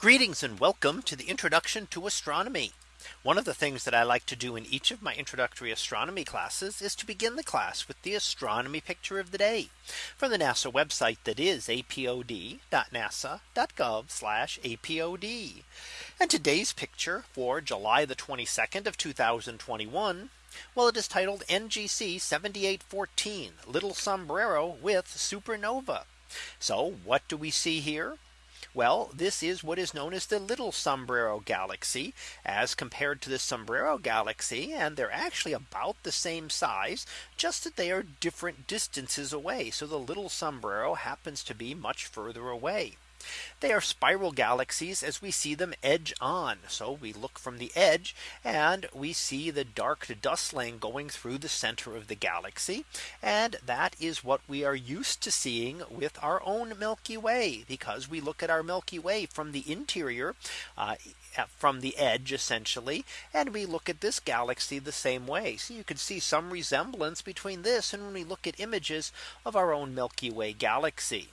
Greetings and welcome to the introduction to astronomy. One of the things that I like to do in each of my introductory astronomy classes is to begin the class with the astronomy picture of the day from the NASA website that is apod.nasa.gov apod. And today's picture for July the 22nd of 2021. Well, it is titled NGC 7814 little sombrero with supernova. So what do we see here? Well, this is what is known as the little sombrero galaxy as compared to the sombrero galaxy. And they're actually about the same size, just that they are different distances away. So the little sombrero happens to be much further away. They are spiral galaxies as we see them edge on. So we look from the edge and we see the dark dust lane going through the center of the galaxy. And that is what we are used to seeing with our own Milky Way because we look at our Milky Way from the interior uh, from the edge essentially. And we look at this galaxy the same way. So you can see some resemblance between this and when we look at images of our own Milky Way galaxy.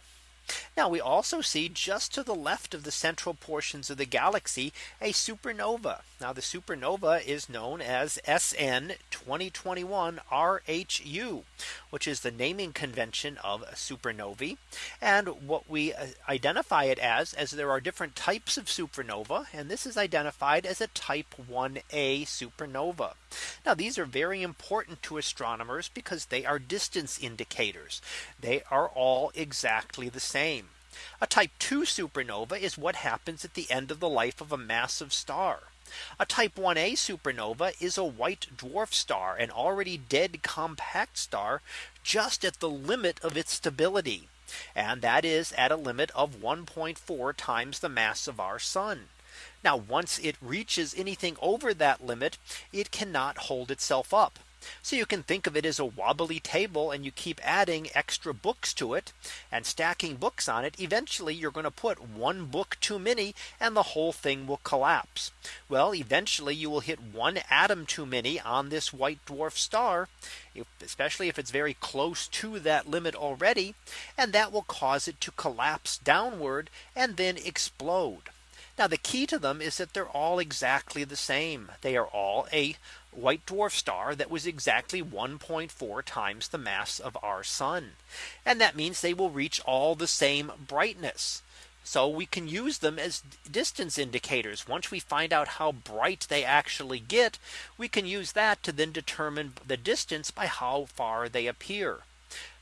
Now we also see just to the left of the central portions of the galaxy a supernova. Now the supernova is known as SN 2021 RHU, which is the naming convention of supernovae. And what we uh, identify it as as there are different types of supernova. And this is identified as a type 1a supernova. Now these are very important to astronomers because they are distance indicators. They are all exactly the same. A type 2 supernova is what happens at the end of the life of a massive star. A type 1a supernova is a white dwarf star, an already dead compact star just at the limit of its stability. And that is at a limit of 1.4 times the mass of our sun. Now once it reaches anything over that limit, it cannot hold itself up. So you can think of it as a wobbly table and you keep adding extra books to it and stacking books on it. Eventually you're going to put one book too many and the whole thing will collapse. Well, eventually you will hit one atom too many on this white dwarf star, especially if it's very close to that limit already. And that will cause it to collapse downward and then explode. Now the key to them is that they're all exactly the same. They are all a white dwarf star that was exactly 1.4 times the mass of our sun. And that means they will reach all the same brightness. So we can use them as distance indicators. Once we find out how bright they actually get, we can use that to then determine the distance by how far they appear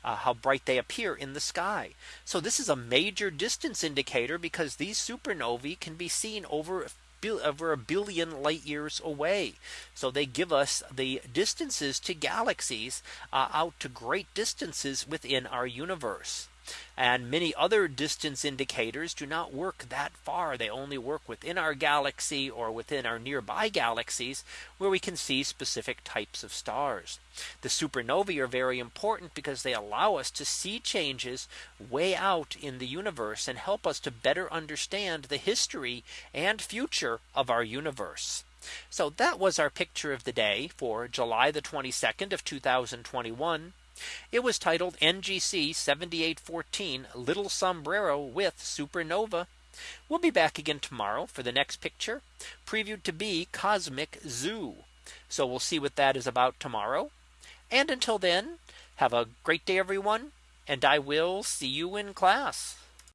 uh, how bright they appear in the sky. So this is a major distance indicator because these supernovae can be seen over over a billion light years away. So they give us the distances to galaxies uh, out to great distances within our universe. And many other distance indicators do not work that far. They only work within our galaxy or within our nearby galaxies where we can see specific types of stars. The supernovae are very important because they allow us to see changes way out in the universe and help us to better understand the history and future of our universe. So that was our picture of the day for July the 22nd of 2021. It was titled NGC 7814 Little Sombrero with Supernova. We'll be back again tomorrow for the next picture previewed to be Cosmic Zoo. So we'll see what that is about tomorrow. And until then, have a great day, everyone. And I will see you in class.